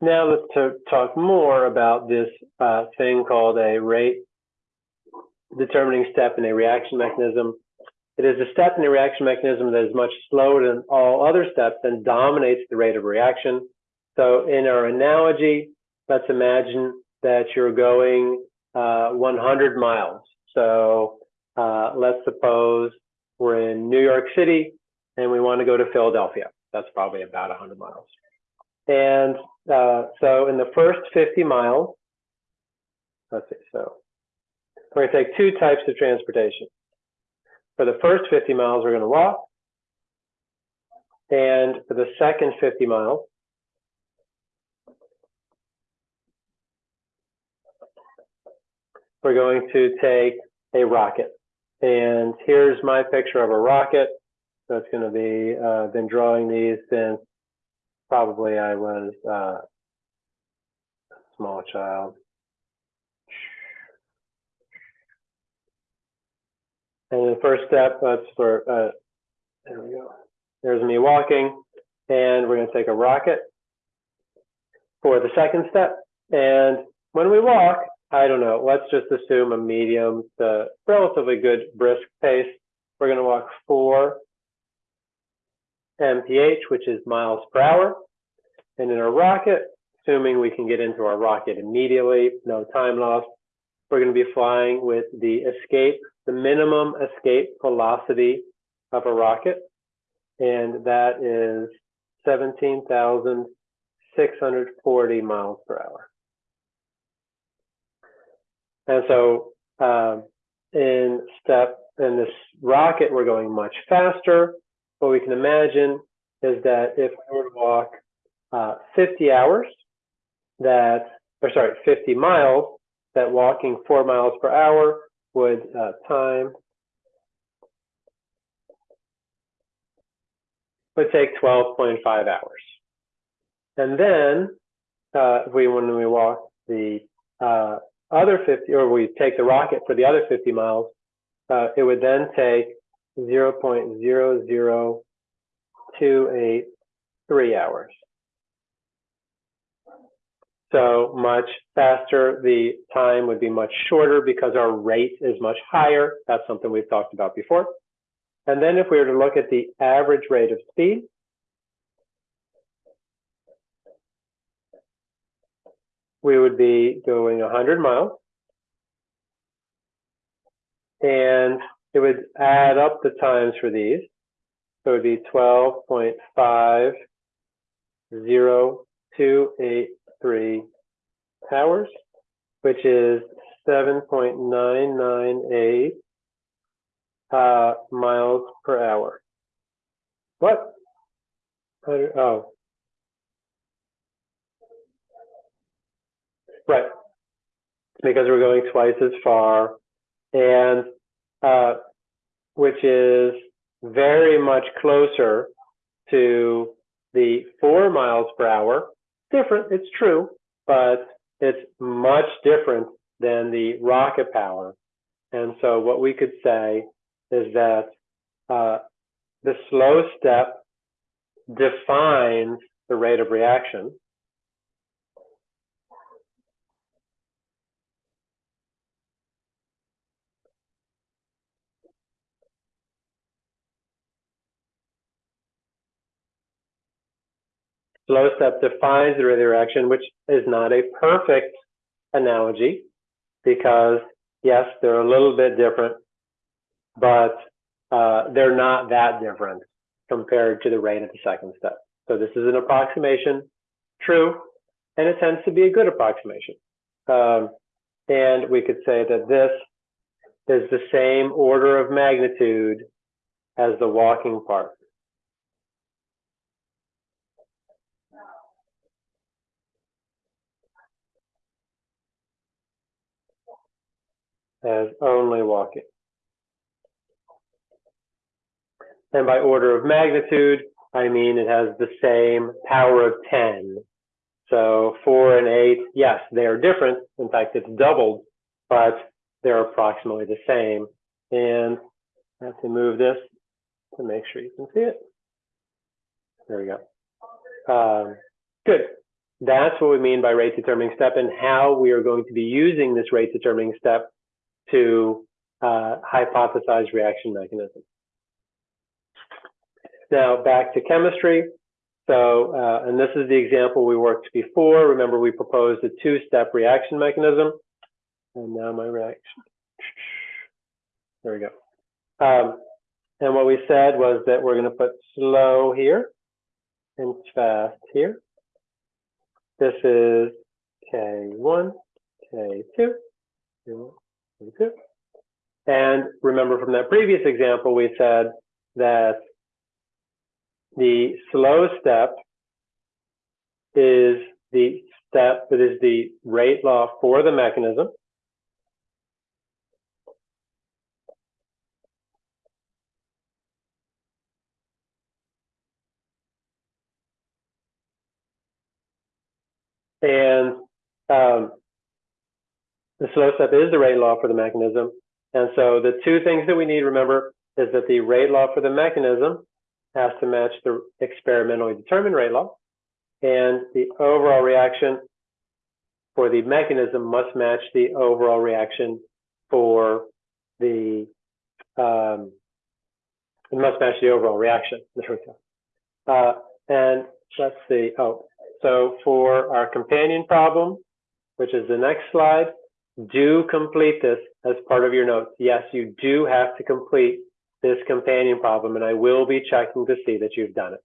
now let's talk more about this uh, thing called a rate determining step in a reaction mechanism. It is a step in a reaction mechanism that is much slower than all other steps and dominates the rate of reaction. So in our analogy, let's imagine that you're going uh, 100 miles. So uh, let's suppose we're in New York City and we want to go to Philadelphia. That's probably about 100 miles. And uh, so in the first 50 miles, let's see, so we're going to take two types of transportation. For the first 50 miles, we're going to walk. And for the second 50 miles, we're going to take a rocket. And here's my picture of a rocket. So it's going to be, uh, been drawing these since probably I was uh, a small child. And the first step, that's for, uh, there we go. There's me walking, and we're going to take a rocket for the second step. And when we walk, I don't know, let's just assume a medium to relatively good brisk pace. We're going to walk four mph, which is miles per hour. And in our rocket, assuming we can get into our rocket immediately, no time lost, we're going to be flying with the escape, the minimum escape velocity of a rocket. And that is 17,640 miles per hour. And so um, in step, in this rocket, we're going much faster what we can imagine is that if we were to walk uh, 50 hours, that, or sorry, 50 miles, that walking four miles per hour would uh, time would take 12.5 hours. And then uh, we when we walk the uh, other 50, or we take the rocket for the other 50 miles, uh, it would then take 0.00283 hours. So much faster, the time would be much shorter because our rate is much higher. That's something we've talked about before. And then if we were to look at the average rate of speed, we would be going 100 miles. And it would add up the times for these. So it would be 12.50283 hours, which is 7.998 uh, miles per hour. What? Oh. Right. Because we're going twice as far. And which is very much closer to the four miles per hour. Different, it's true, but it's much different than the rocket power. And so what we could say is that uh, the slow step defines the rate of reaction Slow step defines the reaction, which is not a perfect analogy because yes, they're a little bit different, but uh, they're not that different compared to the rate of the second step. So this is an approximation, true, and it tends to be a good approximation. Um, and we could say that this is the same order of magnitude as the walking part. As only walking. And by order of magnitude, I mean it has the same power of 10. So 4 and 8, yes, they are different. In fact, it's doubled, but they're approximately the same. And I have to move this to make sure you can see it. There we go. Um, good. that's what we mean by rate determining step and how we are going to be using this rate determining step to uh, hypothesize reaction mechanism. Now back to chemistry. So, uh, and this is the example we worked before. Remember, we proposed a two-step reaction mechanism. And now my reaction. There we go. Um, and what we said was that we're going to put slow here and fast here. This is K1, K2, K2. And remember from that previous example, we said that the slow step is the step that is the rate law for the mechanism. And um, the slow step is the rate law for the mechanism. And so the two things that we need remember is that the rate law for the mechanism has to match the experimentally determined rate law. And the overall reaction for the mechanism must match the overall reaction for the, um, it must match the overall reaction. There we go. Uh, and let's see, oh, so for our companion problem, which is the next slide, do complete this as part of your notes. Yes, you do have to complete this companion problem, and I will be checking to see that you've done it.